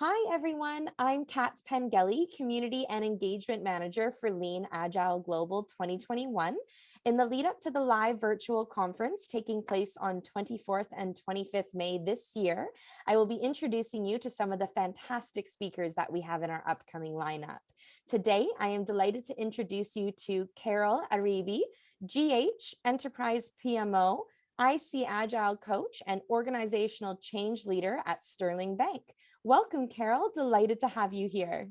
Hi, everyone. I'm Kat Pengelly, Community and Engagement Manager for Lean Agile Global 2021. In the lead up to the live virtual conference taking place on 24th and 25th May this year, I will be introducing you to some of the fantastic speakers that we have in our upcoming lineup. Today, I am delighted to introduce you to Carol Aribi, GH Enterprise PMO, IC Agile Coach and Organizational Change Leader at Sterling Bank. Welcome, Carol. Delighted to have you here.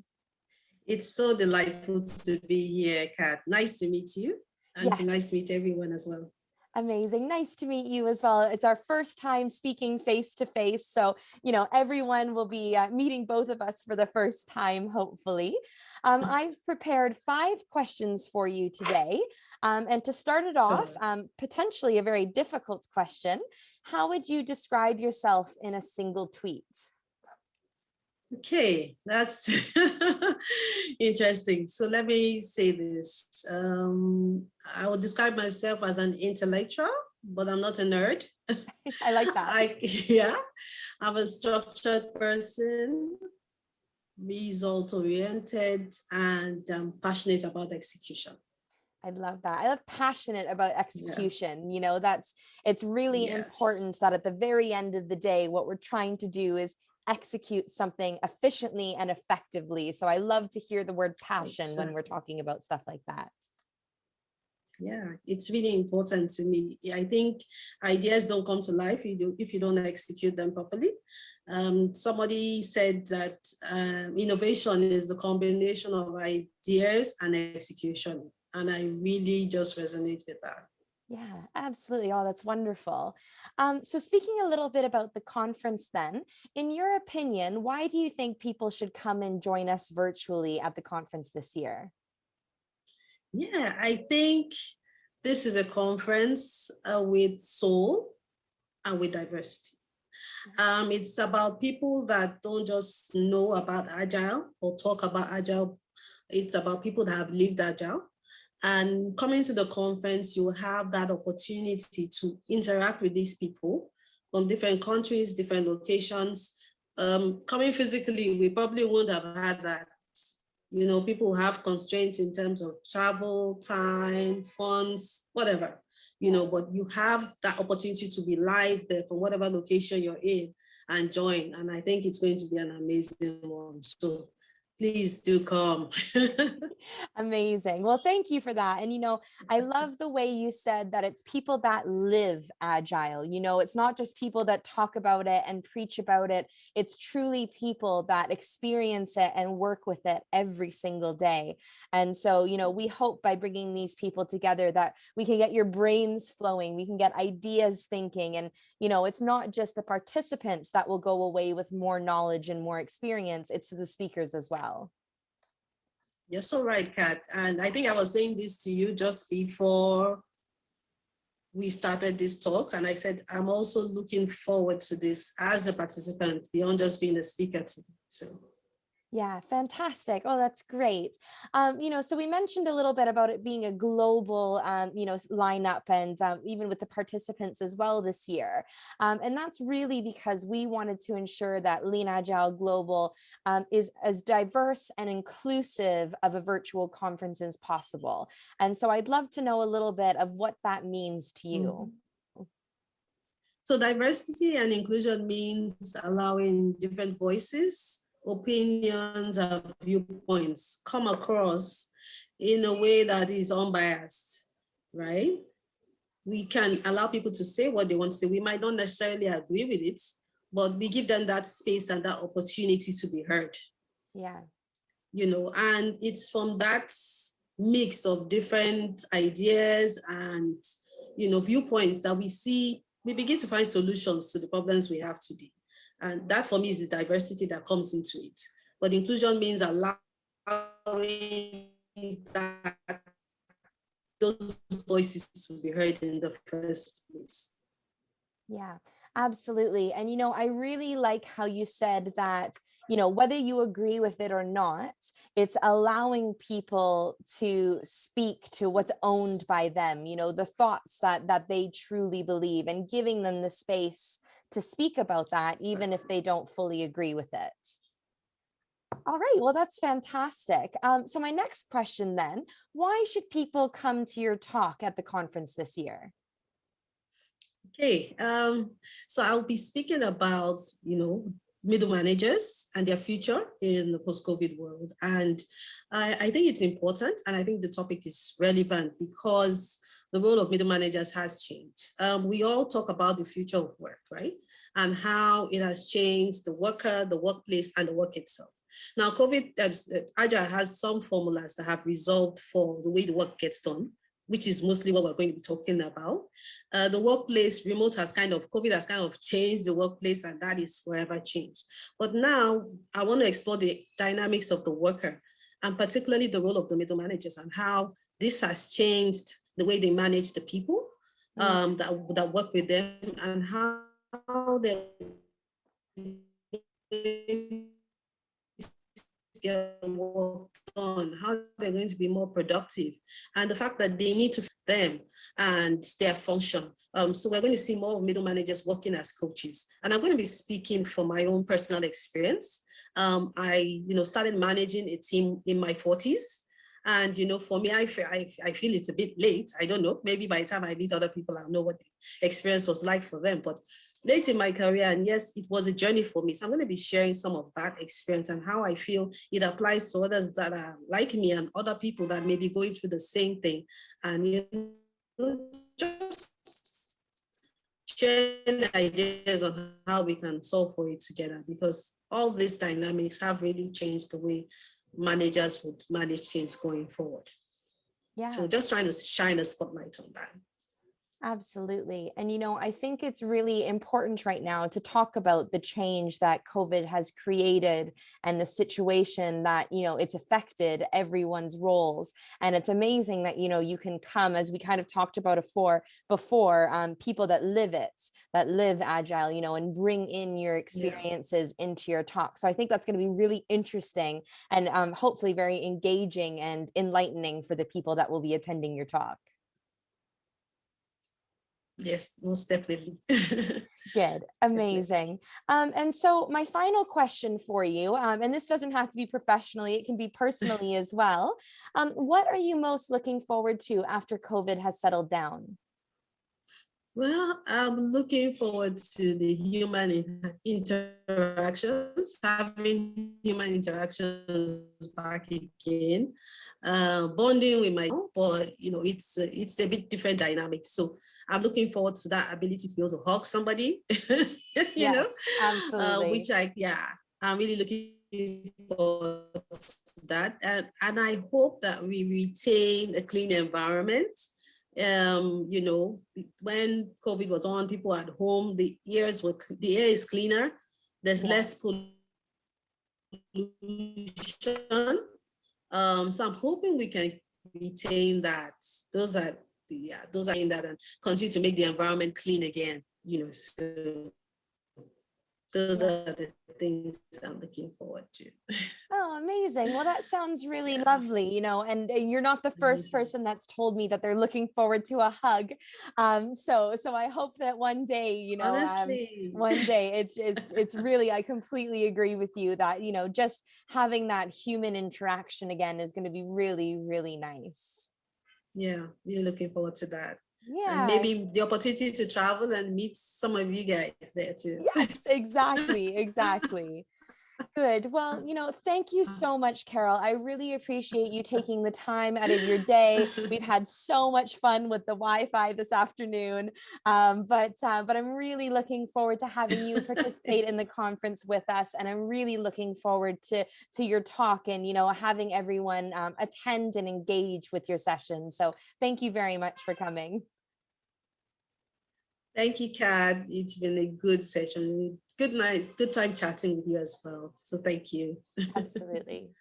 It's so delightful to be here, Kat. Nice to meet you and yes. nice to meet everyone as well. Amazing. Nice to meet you as well. It's our first time speaking face to face. So, you know, everyone will be uh, meeting both of us for the first time, hopefully. Um, I've prepared five questions for you today. Um, and to start it off, um, potentially a very difficult question, how would you describe yourself in a single tweet? Okay, that's interesting. So let me say this. Um, I would describe myself as an intellectual, but I'm not a nerd. I like that. I, yeah, I'm a structured person, result oriented, and I'm passionate about execution. I love that. I love passionate about execution. Yeah. You know, that's it's really yes. important that at the very end of the day, what we're trying to do is execute something efficiently and effectively. So I love to hear the word passion exactly. when we're talking about stuff like that. Yeah, it's really important to me. I think ideas don't come to life if you, do, if you don't execute them properly. Um, somebody said that um, innovation is the combination of ideas and execution. And I really just resonate with that. Yeah, absolutely. Oh, that's wonderful. Um, so speaking a little bit about the conference then, in your opinion, why do you think people should come and join us virtually at the conference this year? Yeah, I think this is a conference uh, with soul and with diversity. Um, it's about people that don't just know about Agile or talk about Agile. It's about people that have lived Agile and coming to the conference, you have that opportunity to interact with these people from different countries, different locations. Um, coming physically, we probably wouldn't have had that. You know, people have constraints in terms of travel, time, funds, whatever, you know, but you have that opportunity to be live there from whatever location you're in and join. And I think it's going to be an amazing one. So please do come. Amazing. Well, thank you for that. And, you know, I love the way you said that it's people that live agile. You know, it's not just people that talk about it and preach about it. It's truly people that experience it and work with it every single day. And so, you know, we hope by bringing these people together that we can get your brains flowing, we can get ideas thinking. And, you know, it's not just the participants that will go away with more knowledge and more experience, it's the speakers as well well. You're so right, Kat. And I think I was saying this to you just before we started this talk. And I said, I'm also looking forward to this as a participant beyond just being a speaker today. So yeah, fantastic. Oh, that's great. Um, you know, so we mentioned a little bit about it being a global, um, you know, lineup and um, even with the participants as well this year. Um, and that's really because we wanted to ensure that Lean Agile Global um, is as diverse and inclusive of a virtual conference as possible. And so I'd love to know a little bit of what that means to you. Mm -hmm. So diversity and inclusion means allowing different voices opinions and viewpoints come across in a way that is unbiased, right? We can allow people to say what they want to say. We might not necessarily agree with it, but we give them that space and that opportunity to be heard. Yeah. You know, and it's from that mix of different ideas and, you know, viewpoints that we see, we begin to find solutions to the problems we have today. And that for me is the diversity that comes into it. But inclusion means allowing that, those voices to be heard in the first place. Yeah, absolutely. And, you know, I really like how you said that, you know, whether you agree with it or not, it's allowing people to speak to what's owned by them, you know, the thoughts that that they truly believe and giving them the space to speak about that, even if they don't fully agree with it. All right, well, that's fantastic. Um, so my next question then, why should people come to your talk at the conference this year? Okay, um, so I'll be speaking about, you know, middle managers and their future in the post-COVID world. And I, I, think it's important, and I think the topic is relevant because the role of middle managers has changed. Um, we all talk about the future of work, right? And how it has changed the worker, the workplace, and the work itself. Now, COVID, uh, Agile has some formulas that have resolved for the way the work gets done, which is mostly what we're going to be talking about. Uh, the workplace remote has kind of, COVID has kind of changed the workplace and that is forever changed. But now I want to explore the dynamics of the worker and particularly the role of the middle managers and how this has changed the way they manage the people mm. um, that, that work with them and how they get work done, how they're going to be more productive, and the fact that they need to them and their function. Um, so we're going to see more middle managers working as coaches. And I'm going to be speaking from my own personal experience. Um, I, you know, started managing a team in my 40s. And, you know, for me, I feel, I, I feel it's a bit late. I don't know, maybe by the time I meet other people, I'll know what the experience was like for them. But late in my career, and yes, it was a journey for me. So I'm going to be sharing some of that experience and how I feel it applies to others that are like me and other people that may be going through the same thing. And, you know, just sharing ideas on how we can solve for it together because all these dynamics have really changed the way managers would manage teams going forward. Yeah. So just trying to shine a spotlight on that. Absolutely. And, you know, I think it's really important right now to talk about the change that COVID has created and the situation that, you know, it's affected everyone's roles. And it's amazing that, you know, you can come, as we kind of talked about before, before um, people that live it, that live Agile, you know, and bring in your experiences yeah. into your talk. So I think that's going to be really interesting and um, hopefully very engaging and enlightening for the people that will be attending your talk. Yes, most definitely. Good, amazing. Um, and so my final question for you, um, and this doesn't have to be professionally, it can be personally as well. Um, what are you most looking forward to after COVID has settled down? Well, I'm looking forward to the human interactions, having human interactions back again, uh, bonding with my, but you know, it's it's a bit different dynamic. So I'm looking forward to that ability to be able to hug somebody, you yes, know, absolutely. Uh, which I, yeah, I'm really looking forward to that. And, and I hope that we retain a clean environment. Um, you know, when COVID was on, people at home, the ears were, the air is cleaner. There's yeah. less pollution. Um, so I'm hoping we can retain that. Those are yeah, those are in that and continue to make the environment clean again, you know, so those are the things I'm looking forward to. Oh, amazing. Well, that sounds really yeah. lovely, you know, and you're not the first person that's told me that they're looking forward to a hug. Um, so, so I hope that one day, you know, um, one day it's, it's, it's really, I completely agree with you that, you know, just having that human interaction again is going to be really, really nice yeah really looking forward to that yeah and maybe the opportunity to travel and meet some of you guys there too yes exactly exactly Good. Well, you know, thank you so much, Carol. I really appreciate you taking the time out of your day. We've had so much fun with the Wi-Fi this afternoon, um, but uh, but I'm really looking forward to having you participate in the conference with us, and I'm really looking forward to to your talk and you know having everyone um, attend and engage with your session. So thank you very much for coming. Thank you, Kat. It's been a good session. Good night. Good time chatting with you as well. So thank you. Absolutely.